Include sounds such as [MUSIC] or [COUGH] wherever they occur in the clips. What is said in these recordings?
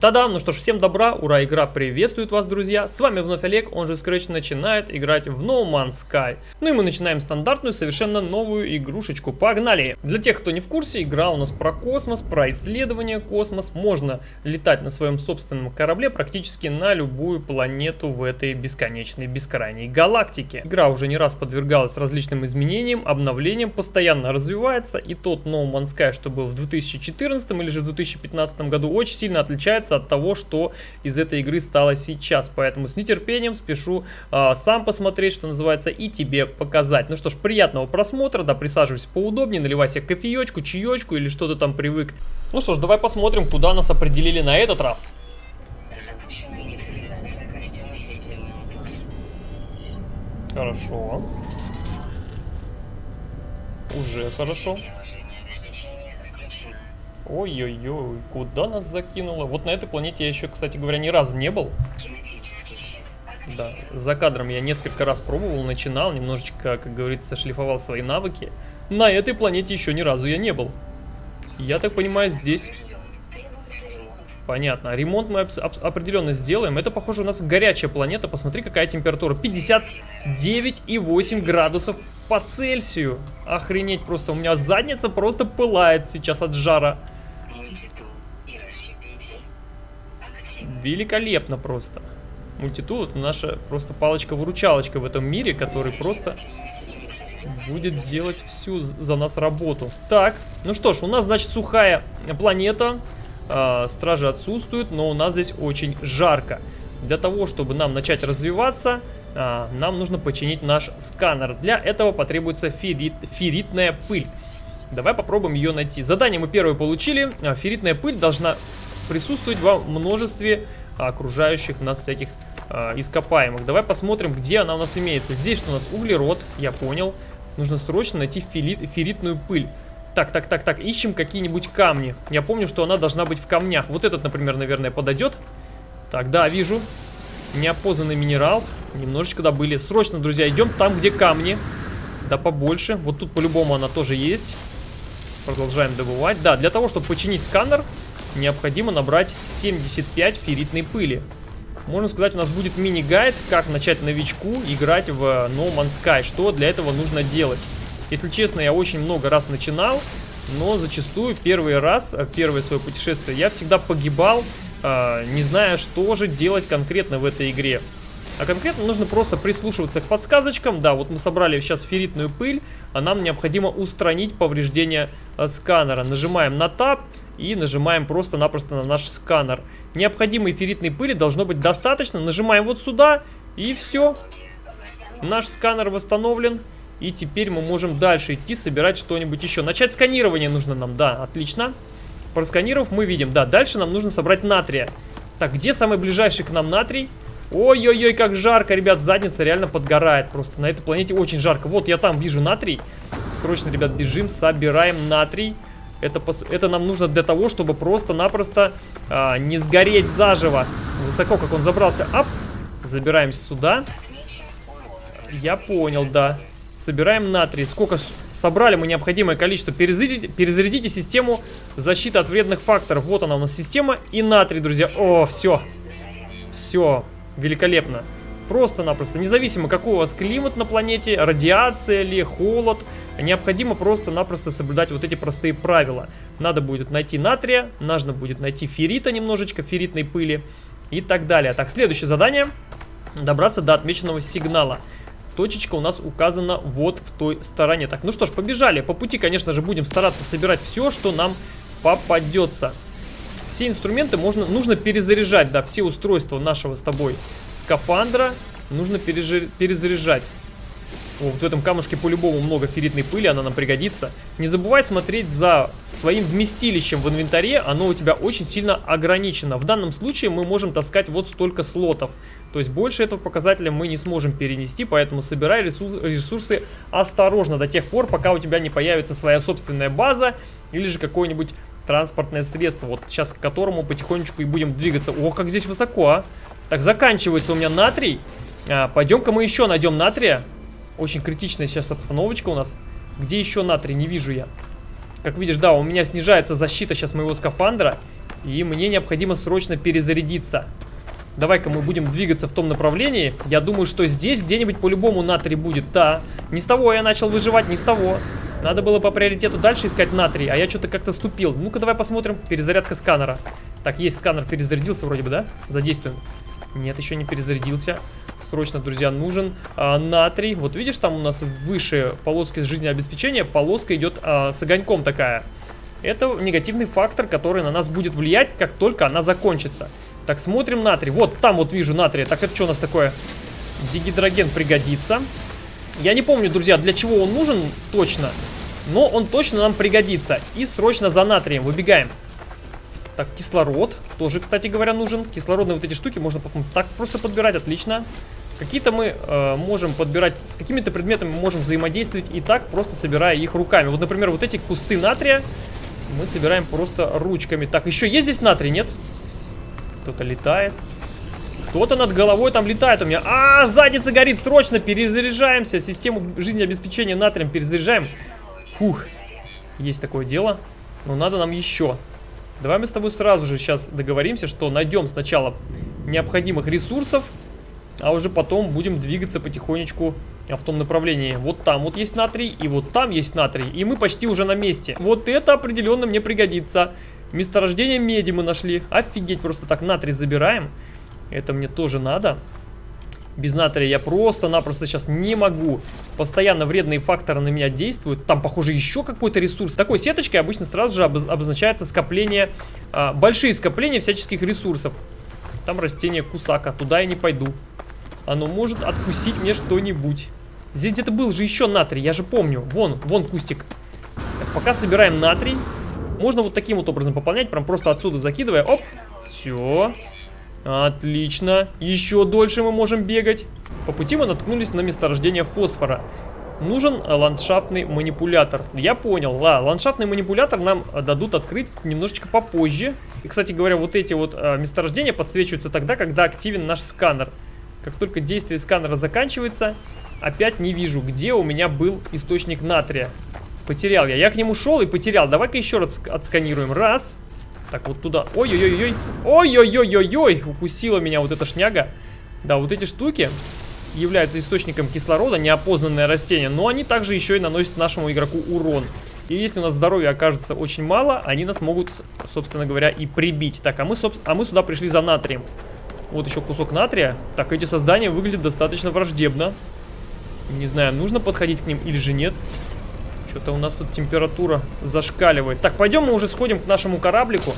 Тадам! Ну что ж, всем добра, ура, игра приветствует вас, друзья! С вами вновь Олег, он же Scratch начинает играть в No Man's Sky. Ну и мы начинаем стандартную, совершенно новую игрушечку. Погнали! Для тех, кто не в курсе, игра у нас про космос, про исследование космос. Можно летать на своем собственном корабле практически на любую планету в этой бесконечной, бескрайней галактике. Игра уже не раз подвергалась различным изменениям, обновлениям, постоянно развивается. И тот No Man's Sky, что был в 2014 или же в 2015 году, очень сильно отличается отличается от того, что из этой игры стало сейчас. Поэтому с нетерпением спешу э, сам посмотреть, что называется, и тебе показать. Ну что ж, приятного просмотра, да, присаживайся поудобнее, наливай себе кофеечку, чаечку или что то там привык. Ну что ж, давай посмотрим, куда нас определили на этот раз. Хорошо. Уже хорошо. Ой-ой-ой, куда нас закинуло? Вот на этой планете я еще, кстати говоря, ни разу не был. Да, за кадром я несколько раз пробовал, начинал, немножечко, как говорится, шлифовал свои навыки. На этой планете еще ни разу я не был. Я так понимаю, здесь... Понятно. Ремонт мы определенно сделаем. Это, похоже, у нас горячая планета. Посмотри, какая температура. 59,8 градусов по Цельсию. Охренеть просто. У меня задница просто пылает сейчас от жара. Великолепно просто. Мультитул это наша просто палочка-выручалочка в этом мире, который просто будет делать всю за нас работу. Так, ну что ж, у нас, значит, сухая планета. Э, стражи отсутствуют, но у нас здесь очень жарко. Для того, чтобы нам начать развиваться, э, нам нужно починить наш сканер. Для этого потребуется феррит, ферритная пыль. Давай попробуем ее найти. Задание мы первое получили. А, ферритная пыль должна присутствовать во множестве окружающих нас всяких э, ископаемых. Давай посмотрим, где она у нас имеется. Здесь что у нас углерод, я понял. Нужно срочно найти феррит, ферритную пыль. Так, так, так, так, ищем какие-нибудь камни. Я помню, что она должна быть в камнях. Вот этот, например, наверное, подойдет. Так, да, вижу. Неопознанный минерал. Немножечко добыли. Срочно, друзья, идем там, где камни. Да побольше. Вот тут по-любому она тоже есть. Продолжаем добывать. Да, для того, чтобы починить сканер, необходимо набрать 75 ферритной пыли. Можно сказать, у нас будет мини-гайд, как начать новичку играть в No Man's Sky. Что для этого нужно делать. Если честно, я очень много раз начинал, но зачастую первый раз, э, первое свое путешествие, я всегда погибал, э, не зная, что же делать конкретно в этой игре. А конкретно нужно просто прислушиваться к подсказочкам. Да, вот мы собрали сейчас ферритную пыль, а нам необходимо устранить повреждения э, сканера. Нажимаем на Tab и нажимаем просто-напросто на наш сканер. Необходимой ферритной пыли должно быть достаточно. Нажимаем вот сюда и все. Наш сканер восстановлен. И теперь мы можем дальше идти, собирать что-нибудь еще. Начать сканирование нужно нам, да, отлично. Просканировав, мы видим, да, дальше нам нужно собрать натрия. Так, где самый ближайший к нам натрий? Ой-ой-ой, как жарко, ребят, задница реально подгорает просто. На этой планете очень жарко. Вот, я там вижу натрий. Срочно, ребят, бежим, собираем натрий. Это, это нам нужно для того, чтобы просто-напросто а, не сгореть заживо. Высоко, как он забрался. Ап! Забираемся сюда. Я понял, да. Собираем натрий. Сколько собрали мы необходимое количество. Перезарядите, перезарядите систему защиты от вредных факторов. Вот она у нас система и натрий, друзья. О, все. Все. Великолепно. Просто-напросто, независимо какой у вас климат на планете, радиация ли, холод, необходимо просто-напросто соблюдать вот эти простые правила. Надо будет найти натрия, нужно будет найти феррита немножечко, ферритной пыли и так далее. Так, следующее задание. Добраться до отмеченного сигнала. Точечка у нас указана вот в той стороне. Так, ну что ж, побежали. По пути, конечно же, будем стараться собирать все, что нам попадется все инструменты можно, нужно перезаряжать, да, все устройства нашего с тобой скафандра нужно перезаряжать. О, вот в этом камушке по-любому много ферритной пыли, она нам пригодится. Не забывай смотреть за своим вместилищем в инвентаре, оно у тебя очень сильно ограничено. В данном случае мы можем таскать вот столько слотов. То есть больше этого показателя мы не сможем перенести, поэтому собирай ресурсы осторожно до тех пор, пока у тебя не появится своя собственная база или же какой-нибудь транспортное средство, вот сейчас к которому потихонечку и будем двигаться. Ох, как здесь высоко, а! Так, заканчивается у меня натрий. А, Пойдем-ка мы еще найдем натрия. Очень критичная сейчас обстановочка у нас. Где еще натрий? Не вижу я. Как видишь, да, у меня снижается защита сейчас моего скафандра. И мне необходимо срочно перезарядиться. Давай-ка мы будем двигаться в том направлении. Я думаю, что здесь где-нибудь по-любому натрий будет. Да, не с того я начал выживать, не с того. Надо было по приоритету дальше искать натрий, а я что-то как-то ступил. Ну-ка, давай посмотрим. Перезарядка сканера. Так, есть сканер, перезарядился вроде бы, да? Задействуем. Нет, еще не перезарядился. Срочно, друзья, нужен а, натрий. Вот видишь, там у нас выше полоски жизнеобеспечения полоска идет а, с огоньком такая. Это негативный фактор, который на нас будет влиять, как только она закончится. Так, смотрим натрий. Вот там вот вижу натрия. Так, это что у нас такое? Дигидроген пригодится. Я не помню, друзья, для чего он нужен точно. Но он точно нам пригодится. И срочно за натрием выбегаем. Так, кислород тоже, кстати говоря, нужен. Кислородные вот эти штуки можно так просто подбирать, отлично. Какие-то мы э, можем подбирать, с какими-то предметами мы можем взаимодействовать и так, просто собирая их руками. Вот, например, вот эти кусты натрия мы собираем просто ручками. Так, еще есть здесь натрий, нет? Кто-то летает. Кто-то над головой там летает у меня. А, задница горит, срочно перезаряжаемся. Систему жизнеобеспечения натрием перезаряжаем. Фух, есть такое дело. Но надо нам еще. Давай мы с тобой сразу же сейчас договоримся, что найдем сначала необходимых ресурсов, а уже потом будем двигаться потихонечку в том направлении. Вот там вот есть натрий, и вот там есть натрий, и мы почти уже на месте. Вот это определенно мне пригодится. Месторождение меди мы нашли. Офигеть, просто так натрий забираем. Это мне тоже надо. Без натрия я просто-напросто сейчас не могу. Постоянно вредные факторы на меня действуют. Там, похоже, еще какой-то ресурс. Такой сеточкой обычно сразу же обозначается скопление, а, большие скопления всяческих ресурсов. Там растение кусака, туда я не пойду. Оно может откусить мне что-нибудь. Здесь где-то был же еще натрий, я же помню. Вон, вон кустик. Так, пока собираем натрий. Можно вот таким вот образом пополнять, прям просто отсюда закидывая. Оп, все. Отлично. Еще дольше мы можем бегать. По пути мы наткнулись на месторождение фосфора. Нужен ландшафтный манипулятор. Я понял. Да, ландшафтный манипулятор нам дадут открыть немножечко попозже. И, кстати говоря, вот эти вот а, месторождения подсвечиваются тогда, когда активен наш сканер. Как только действие сканера заканчивается, опять не вижу, где у меня был источник натрия. Потерял я. Я к нему шел и потерял. Давай-ка еще раз отсканируем. Раз. Так, вот туда. Ой-ой-ой-ой. Ой-ой-ой-ой-ой. Укусила меня вот эта шняга. Да, вот эти штуки являются источником кислорода, неопознанное растение, но они также еще и наносят нашему игроку урон. И если у нас здоровья окажется очень мало, они нас могут, собственно говоря, и прибить. Так, а мы, а мы сюда пришли за натрием. Вот еще кусок натрия. Так, эти создания выглядят достаточно враждебно. Не знаю, нужно подходить к ним или же нет. Что-то у нас тут температура зашкаливает. Так, пойдем мы уже сходим к нашему кораблику.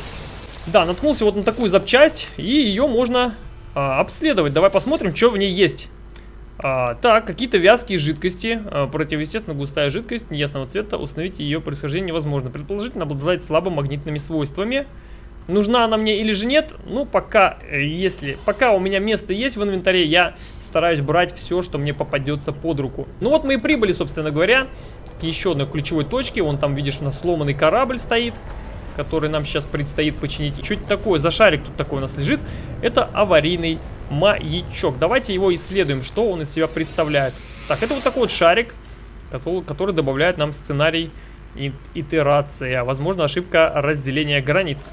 Да, наткнулся вот на такую запчасть, и ее можно а, обследовать. Давай посмотрим, что в ней есть. А, так, какие-то вязкие жидкости, а, противоестественно густая жидкость неясного цвета, установить ее происхождение невозможно. Предположительно, обладает слабо магнитными свойствами. Нужна она мне или же нет? Ну, пока, э, если, пока у меня место есть в инвентаре, я стараюсь брать все, что мне попадется под руку. Ну вот мы и прибыли, собственно говоря, к еще одной ключевой точке. Вон там, видишь, у нас сломанный корабль стоит, который нам сейчас предстоит починить. Что это такое? За шарик тут такой у нас лежит. Это аварийный маячок. Давайте его исследуем, что он из себя представляет. Так, это вот такой вот шарик, который, который добавляет нам сценарий итерация. Возможно, ошибка разделения границ.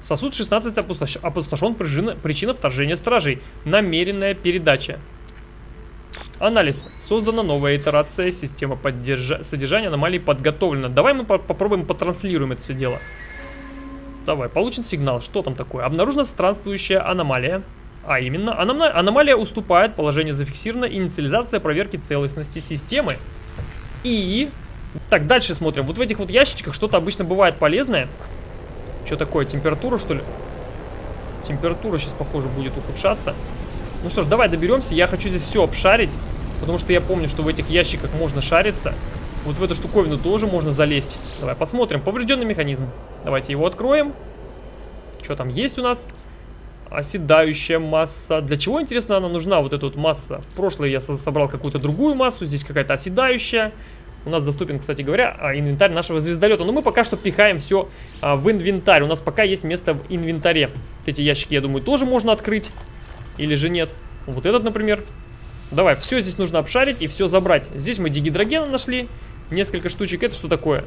Сосуд 16 опустош... опустошен, причина, причина вторжения стражей. Намеренная передача. Анализ. Создана новая итерация, система поддержа... содержания аномалий подготовлена. Давай мы по попробуем потранслируем это все дело. Давай, получен сигнал. Что там такое? Обнаружена странствующая аномалия. А именно, аном... аномалия уступает, положение зафиксировано, инициализация проверки целостности системы. И... Так, дальше смотрим. Вот в этих вот ящичках что-то обычно бывает полезное. Что такое, температура что ли? Температура сейчас, похоже, будет ухудшаться. Ну что ж, давай доберемся. Я хочу здесь все обшарить, потому что я помню, что в этих ящиках можно шариться. Вот в эту штуковину тоже можно залезть. Давай посмотрим. Поврежденный механизм. Давайте его откроем. Что там есть у нас? Оседающая масса. Для чего, интересно, она нужна, вот эта вот масса? В прошлое я собрал какую-то другую массу. Здесь какая-то оседающая. У нас доступен, кстати говоря, а, инвентарь нашего звездолета. Но мы пока что пихаем все а, в инвентарь. У нас пока есть место в инвентаре. Эти ящики, я думаю, тоже можно открыть. Или же нет. Вот этот, например. Давай, все здесь нужно обшарить и все забрать. Здесь мы дигидрогена нашли. Несколько штучек. Это что такое?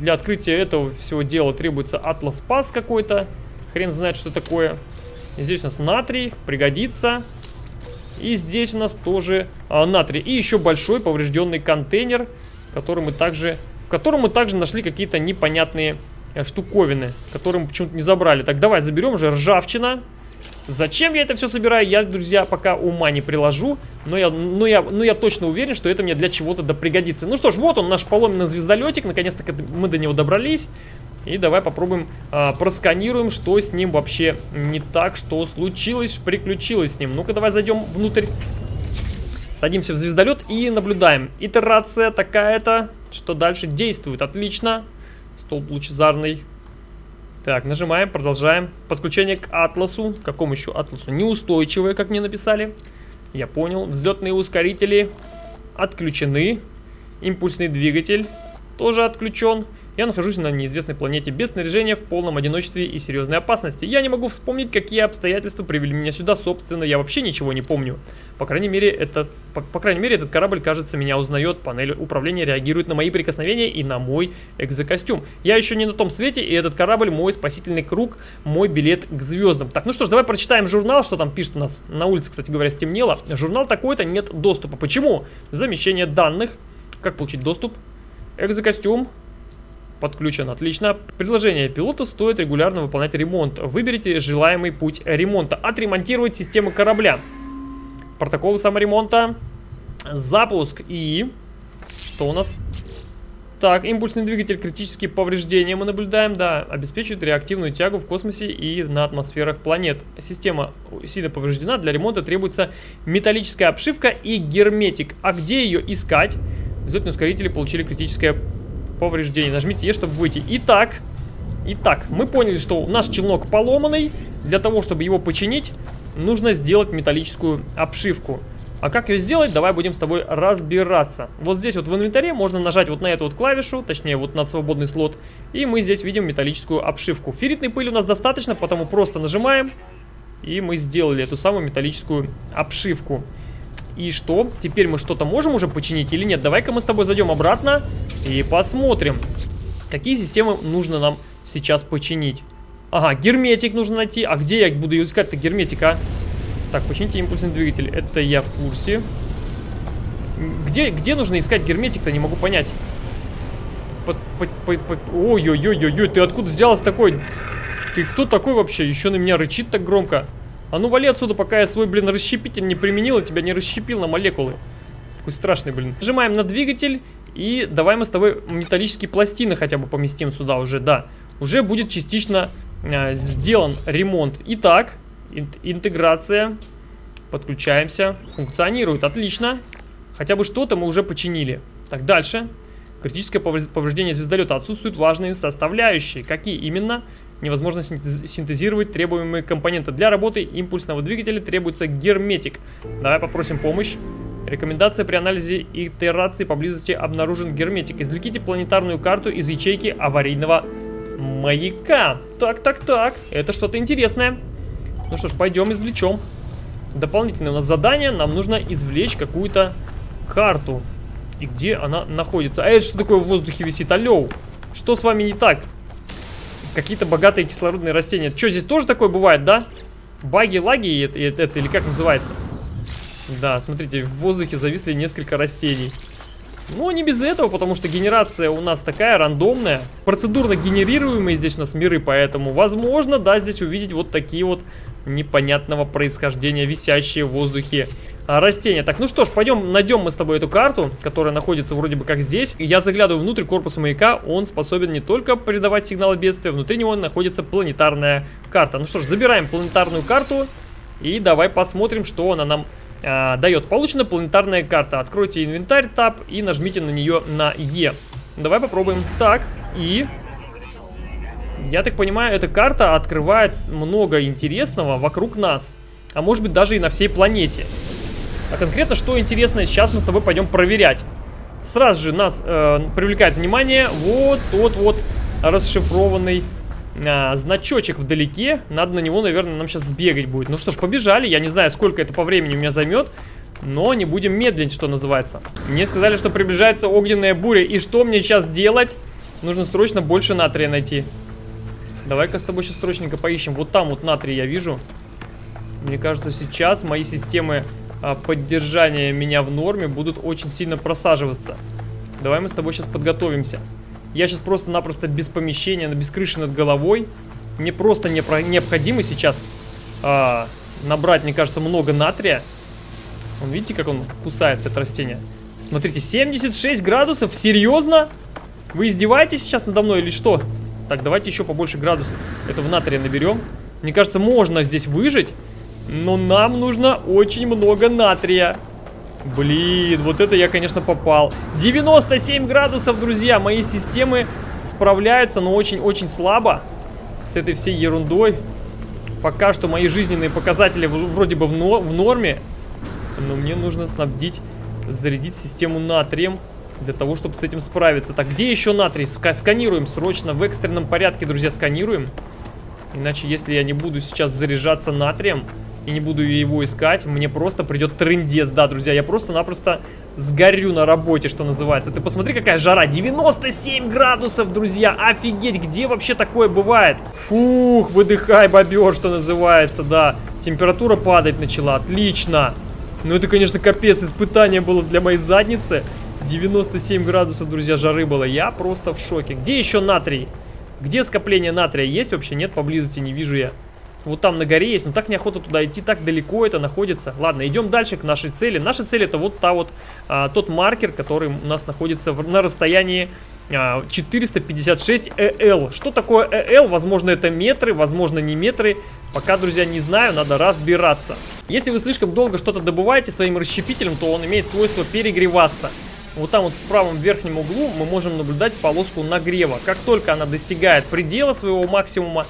Для открытия этого всего дела требуется атлас пас какой-то. Хрен знает, что такое. Здесь у нас натрий, пригодится. И здесь у нас тоже а, натрий. И еще большой поврежденный контейнер, который мы также, в котором мы также нашли какие-то непонятные э, штуковины, которые мы почему-то не забрали. Так, давай заберем же ржавчина. Зачем я это все собираю, я, друзья, пока ума не приложу. Но я, но я, но я точно уверен, что это мне для чего-то да пригодится. Ну что ж, вот он, наш поломенный звездолетик. Наконец-то мы до него добрались. И давай попробуем, а, просканируем, что с ним вообще не так, что случилось, приключилось с ним. Ну-ка, давай зайдем внутрь. Садимся в звездолет и наблюдаем. Итерация такая-то, что дальше действует. Отлично. Столб лучезарный. Так, нажимаем, продолжаем. Подключение к атласу. К какому еще атласу? Неустойчивое, как мне написали. Я понял. Взлетные ускорители отключены. Импульсный двигатель тоже отключен. Я нахожусь на неизвестной планете без снаряжения, в полном одиночестве и серьезной опасности. Я не могу вспомнить, какие обстоятельства привели меня сюда, собственно, я вообще ничего не помню. По крайней мере, этот, по, по крайней мере, этот корабль, кажется, меня узнает. Панель управления реагирует на мои прикосновения и на мой экзокостюм. Я еще не на том свете, и этот корабль мой спасительный круг, мой билет к звездам. Так, ну что ж, давай прочитаем журнал, что там пишет у нас. На улице, кстати говоря, стемнело. Журнал такой-то, нет доступа. Почему? Замещение данных. Как получить доступ? Экзокостюм, подключен. Отлично. Предложение пилота стоит регулярно выполнять ремонт. Выберите желаемый путь ремонта. Отремонтировать систему корабля. Протокол саморемонта. Запуск и... Что у нас? Так, импульсный двигатель, критические повреждения мы наблюдаем, да, обеспечивает реактивную тягу в космосе и на атмосферах планет. Система сильно повреждена, для ремонта требуется металлическая обшивка и герметик. А где ее искать? Взлетные ускорители получили критическое повреждений. Нажмите Е, чтобы выйти. Итак, итак, мы поняли, что наш челнок поломанный. Для того, чтобы его починить, нужно сделать металлическую обшивку. А как ее сделать, давай будем с тобой разбираться. Вот здесь вот в инвентаре можно нажать вот на эту вот клавишу, точнее вот на свободный слот, и мы здесь видим металлическую обшивку. Ферритной пыли у нас достаточно, потому просто нажимаем, и мы сделали эту самую металлическую обшивку. И что? Теперь мы что-то можем уже починить или нет? Давай-ка мы с тобой зайдем обратно и посмотрим, какие системы нужно нам сейчас починить. Ага, герметик нужно найти. А где я буду искать-то герметика? Так, почините импульсный двигатель. Это я в курсе. Где, где нужно искать герметик-то? Не могу понять. Ой-ой-ой-ой-ой, ты откуда взялась такой? Ты кто такой вообще? Еще на меня рычит так громко. А ну вали отсюда, пока я свой, блин, расщепитель не применил, и тебя не расщепил на молекулы. Какой страшный, блин. Нажимаем на двигатель, и давай мы с тобой металлические пластины хотя бы поместим сюда уже, да. Уже будет частично э, сделан ремонт. Итак, ин интеграция. Подключаемся. Функционирует, отлично. Хотя бы что-то мы уже починили. Так, дальше. Критическое повреждение звездолета. Отсутствуют важные составляющие. Какие именно? Невозможно синтезировать требуемые компоненты. Для работы импульсного двигателя требуется герметик. Давай попросим помощь. Рекомендация при анализе итерации поблизости обнаружен герметик. Извлеките планетарную карту из ячейки аварийного маяка. Так, так, так. Это что-то интересное. Ну что ж, пойдем извлечем. Дополнительное у нас задание. Нам нужно извлечь какую-то карту. И где она находится? А это что такое в воздухе висит? Алло, что с вами не так? Какие-то богатые кислородные растения. Что, здесь тоже такое бывает, да? Баги, лаги это, это, это или как называется? Да, смотрите, в воздухе зависли несколько растений. Ну, не без этого, потому что генерация у нас такая рандомная. Процедурно генерируемые здесь у нас миры, поэтому возможно, да, здесь увидеть вот такие вот непонятного происхождения висящие в воздухе растения. Так, ну что ж, пойдем найдем мы с тобой эту карту, которая находится вроде бы как здесь. Я заглядываю внутрь корпуса маяка, он способен не только передавать сигналы бедствия, внутри него находится планетарная карта. Ну что ж, забираем планетарную карту и давай посмотрим, что она нам а, дает. Получена планетарная карта. Откройте инвентарь, таб и нажмите на нее на Е. Давай попробуем. Так, и... Я так понимаю, эта карта открывает много интересного вокруг нас. А может быть даже и на всей планете. А конкретно, что интересно, сейчас мы с тобой пойдем проверять. Сразу же нас э, привлекает внимание вот тот вот расшифрованный э, значочек вдалеке. Надо на него, наверное, нам сейчас сбегать будет. Ну что ж, побежали. Я не знаю, сколько это по времени у меня займет. Но не будем медлить, что называется. Мне сказали, что приближается огненная буря. И что мне сейчас делать? Нужно срочно больше натрия найти. Давай-ка с тобой сейчас срочненько поищем. Вот там вот натрий я вижу. Мне кажется, сейчас мои системы а, поддержания меня в норме будут очень сильно просаживаться. Давай мы с тобой сейчас подготовимся. Я сейчас просто-напросто без помещения, без крыши над головой. Мне просто не необходимо сейчас а, набрать, мне кажется, много натрия. Вон, видите, как он кусается, это растение? Смотрите, 76 градусов? Серьезно? Вы издеваетесь сейчас надо мной или что? Так, давайте еще побольше градусов этого натрия наберем. Мне кажется, можно здесь выжить. Но нам нужно очень много натрия. Блин, вот это я, конечно, попал. 97 градусов, друзья. Мои системы справляются, но очень-очень слабо с этой всей ерундой. Пока что мои жизненные показатели вроде бы в, но в норме. Но мне нужно снабдить, зарядить систему натрием для того, чтобы с этим справиться. Так, где еще натрий? Сканируем срочно, в экстренном порядке, друзья, сканируем. Иначе, если я не буду сейчас заряжаться натрием, и не буду его искать, мне просто придет трендец. Да, друзья, я просто-напросто сгорю на работе, что называется. Ты посмотри, какая жара. 97 градусов, друзья. Офигеть, где вообще такое бывает? Фух, выдыхай, бобер, что называется, да. Температура падать начала, отлично. Ну, это, конечно, капец, испытание было для моей задницы. 97 градусов, друзья, жары было. Я просто в шоке. Где еще натрий? Где скопление натрия? Есть вообще? Нет, поблизости не вижу я. Вот там на горе есть, но так неохота туда идти, так далеко это находится. Ладно, идем дальше к нашей цели. Наша цель это вот та вот, а, тот маркер, который у нас находится в, на расстоянии а, 456 ЭЛ. Что такое ЭЛ? Возможно это метры, возможно не метры. Пока, друзья, не знаю, надо разбираться. Если вы слишком долго что-то добываете своим расщепителем, то он имеет свойство перегреваться. Вот там вот в правом верхнем углу мы можем наблюдать полоску нагрева. Как только она достигает предела своего максимума,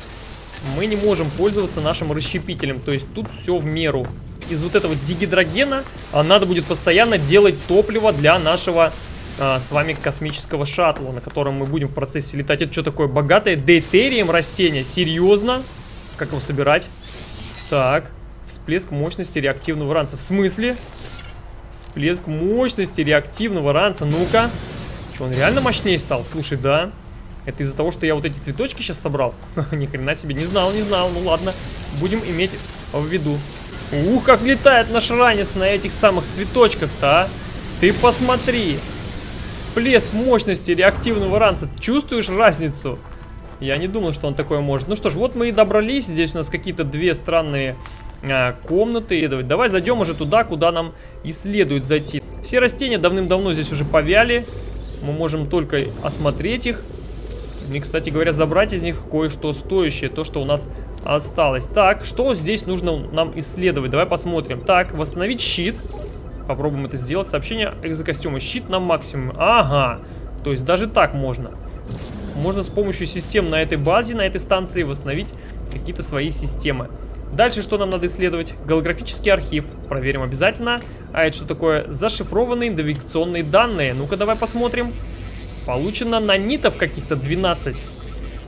мы не можем пользоваться нашим расщепителем. То есть тут все в меру. Из вот этого дигидрогена а, надо будет постоянно делать топливо для нашего а, с вами космического шаттла, на котором мы будем в процессе летать. Это что такое? Богатое дейтерием растение? Серьезно? Как его собирать? Так, всплеск мощности реактивного ранца. В смысле? Всплеск мощности реактивного ранца. Ну-ка. Что, он реально мощнее стал? Слушай, да. Это из-за того, что я вот эти цветочки сейчас собрал? [LAUGHS] Ни хрена себе, не знал, не знал. Ну ладно, будем иметь в виду. Ух, как летает наш ранец на этих самых цветочках-то, а! Ты посмотри! Всплеск мощности реактивного ранца. Чувствуешь разницу? Я не думал, что он такое может. Ну что ж, вот мы и добрались. Здесь у нас какие-то две странные а, комнаты. Давай зайдем уже туда, куда нам и следует зайти. Все растения давным-давно здесь уже повяли. Мы можем только осмотреть их. И, кстати говоря, забрать из них кое-что стоящее, то, что у нас осталось. Так, что здесь нужно нам исследовать? Давай посмотрим. Так, восстановить щит. Попробуем это сделать. Сообщение экзокостюма. Щит на максимум. Ага. То есть даже так можно. Можно с помощью систем на этой базе, на этой станции восстановить какие-то свои системы. Дальше что нам надо исследовать? Голографический архив. Проверим обязательно. А это что такое? Зашифрованные навигационные данные. Ну-ка давай посмотрим. Получено нанитов каких-то 12.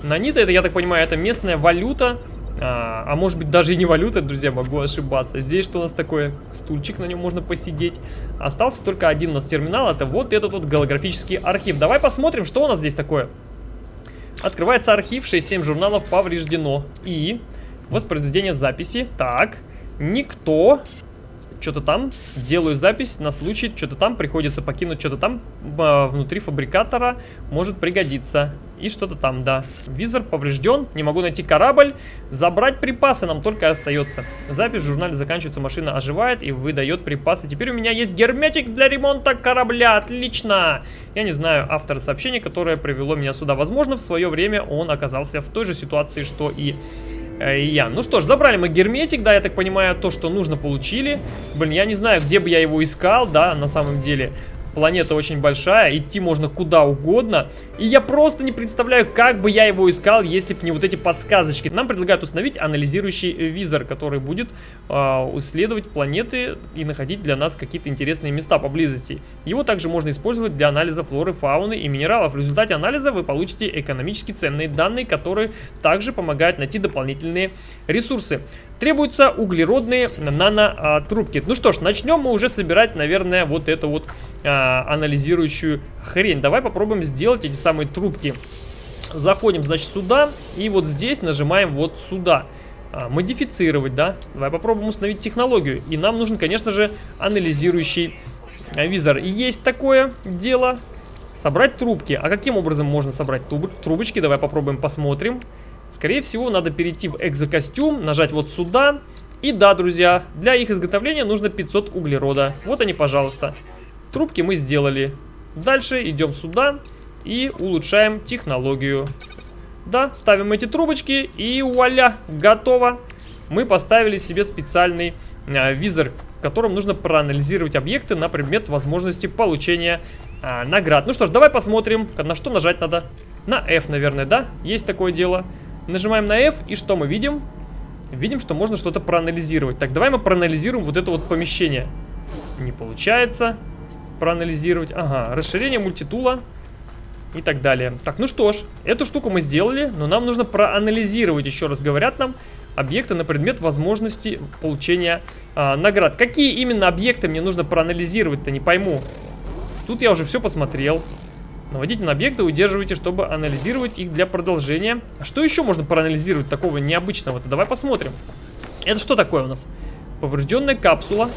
Наниты, это, я так понимаю, это местная валюта. А, а может быть даже и не валюта, друзья, могу ошибаться. Здесь что у нас такое? Стульчик, на нем можно посидеть. Остался только один у нас терминал, это вот этот вот голографический архив. Давай посмотрим, что у нас здесь такое. Открывается архив, 6-7 журналов повреждено. И воспроизведение записи. Так, никто что-то там, делаю запись на случай, что-то там, приходится покинуть что-то там э, внутри фабрикатора, может пригодиться. И что-то там, да. Визор поврежден, не могу найти корабль, забрать припасы нам только остается. Запись в журнале заканчивается, машина оживает и выдает припасы. Теперь у меня есть герметик для ремонта корабля, отлично! Я не знаю автора сообщения, которое привело меня сюда. Возможно, в свое время он оказался в той же ситуации, что и Э, я. Ну что ж, забрали мы герметик, да, я так понимаю, то, что нужно, получили. Блин, я не знаю, где бы я его искал, да, на самом деле. Планета очень большая, идти можно куда угодно. И я просто не представляю, как бы я его искал, если бы не вот эти подсказочки. Нам предлагают установить анализирующий визор, который будет э, исследовать планеты и находить для нас какие-то интересные места поблизости. Его также можно использовать для анализа флоры, фауны и минералов. В результате анализа вы получите экономически ценные данные, которые также помогают найти дополнительные ресурсы. Требуются углеродные нанотрубки. Ну что ж, начнем мы уже собирать, наверное, вот эту вот а, анализирующую хрень. Давай попробуем сделать эти самые трубки. Заходим, значит, сюда. И вот здесь нажимаем вот сюда. А, модифицировать, да? Давай попробуем установить технологию. И нам нужен, конечно же, анализирующий а, визор. И есть такое дело. Собрать трубки. А каким образом можно собрать трубочки? Давай попробуем посмотрим. Скорее всего, надо перейти в экзокостюм, нажать вот сюда. И да, друзья, для их изготовления нужно 500 углерода. Вот они, пожалуйста. Трубки мы сделали. Дальше идем сюда и улучшаем технологию. Да, ставим эти трубочки и вуаля, готово. Мы поставили себе специальный э, визор, которым нужно проанализировать объекты на предмет возможности получения э, наград. Ну что ж, давай посмотрим, на что нажать надо. На F, наверное, да? Есть такое дело. Нажимаем на F, и что мы видим? Видим, что можно что-то проанализировать. Так, давай мы проанализируем вот это вот помещение. Не получается проанализировать. Ага, расширение мультитула и так далее. Так, ну что ж, эту штуку мы сделали, но нам нужно проанализировать, еще раз говорят нам, объекты на предмет возможности получения а, наград. Какие именно объекты мне нужно проанализировать-то, не пойму. Тут я уже все посмотрел. Наводите на объекты, удерживайте, чтобы анализировать их для продолжения. А что еще можно проанализировать такого необычного-то? Давай посмотрим. Это что такое у нас? Поврежденная капсула.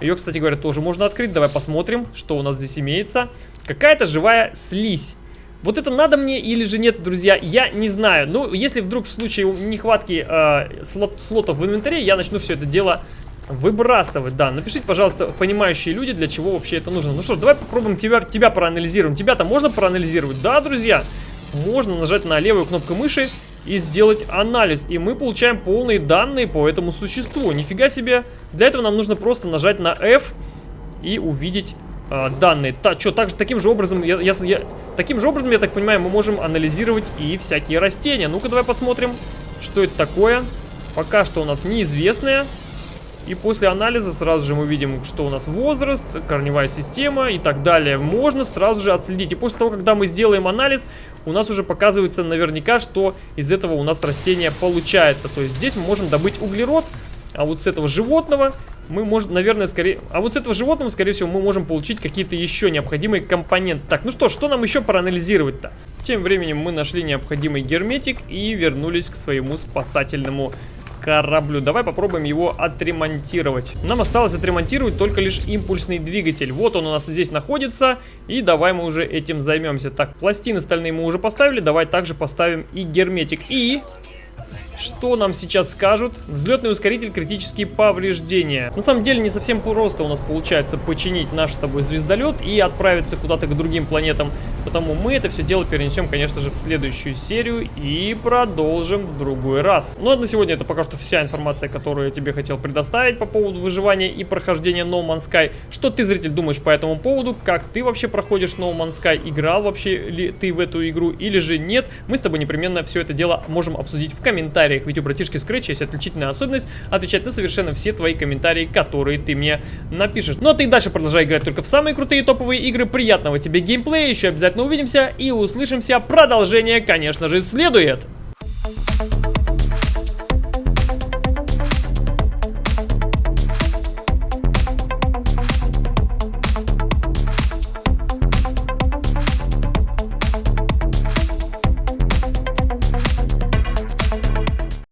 Ее, кстати говоря, тоже можно открыть. Давай посмотрим, что у нас здесь имеется. Какая-то живая слизь. Вот это надо мне или же нет, друзья, я не знаю. Ну, если вдруг в случае нехватки э, слот, слотов в инвентаре, я начну все это дело Выбрасывать, да. Напишите, пожалуйста, понимающие люди, для чего вообще это нужно. Ну что, давай попробуем тебя, тебя проанализируем. Тебя-то можно проанализировать? Да, друзья? Можно нажать на левую кнопку мыши и сделать анализ. И мы получаем полные данные по этому существу. Нифига себе. Для этого нам нужно просто нажать на F и увидеть э, данные. Та, что, так, таким же образом, я, я, таким же образом, я так понимаю, мы можем анализировать и всякие растения. Ну-ка, давай посмотрим, что это такое. Пока что у нас неизвестное. И после анализа сразу же мы видим, что у нас возраст, корневая система и так далее. Можно сразу же отследить. И после того, когда мы сделаем анализ, у нас уже показывается наверняка, что из этого у нас растение получается. То есть здесь мы можем добыть углерод, а вот с этого животного мы можем, наверное, скорее... А вот с этого животного, скорее всего, мы можем получить какие-то еще необходимые компоненты. Так, ну что, что нам еще проанализировать-то? Тем временем мы нашли необходимый герметик и вернулись к своему спасательному кораблю. Давай попробуем его отремонтировать. Нам осталось отремонтировать только лишь импульсный двигатель. Вот он у нас здесь находится. И давай мы уже этим займемся. Так, пластины стальные мы уже поставили. Давай также поставим и герметик. И что нам сейчас скажут? Взлетный ускоритель, критические повреждения. На самом деле не совсем просто у нас получается починить наш с тобой звездолет и отправиться куда-то к другим планетам. Потому мы это все дело перенесем, конечно же, в следующую серию и продолжим в другой раз. Ну а на сегодня это пока что вся информация, которую я тебе хотел предоставить по поводу выживания и прохождения No Man's Sky. Что ты, зритель, думаешь по этому поводу? Как ты вообще проходишь No Man's Sky? Играл вообще ли ты в эту игру или же нет? Мы с тобой непременно все это дело можем обсудить в комментариях. Ведь у братишки Scratch есть отличительная особенность отвечать на совершенно все твои комментарии, которые ты мне напишешь. Ну а ты дальше продолжай играть только в самые крутые топовые игры. Приятного тебе геймплея, еще обязательно увидимся и услышимся. Продолжение, конечно же, следует.